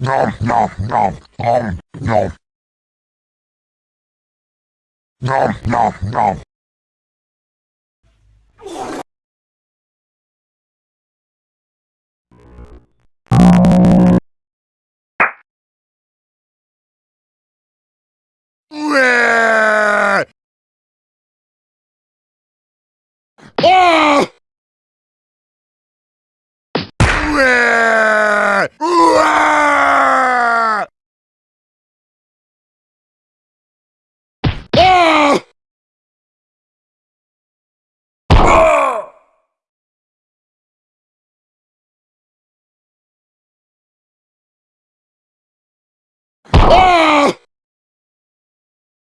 Nom nom nom nom nom. Nom nom nom. Ah!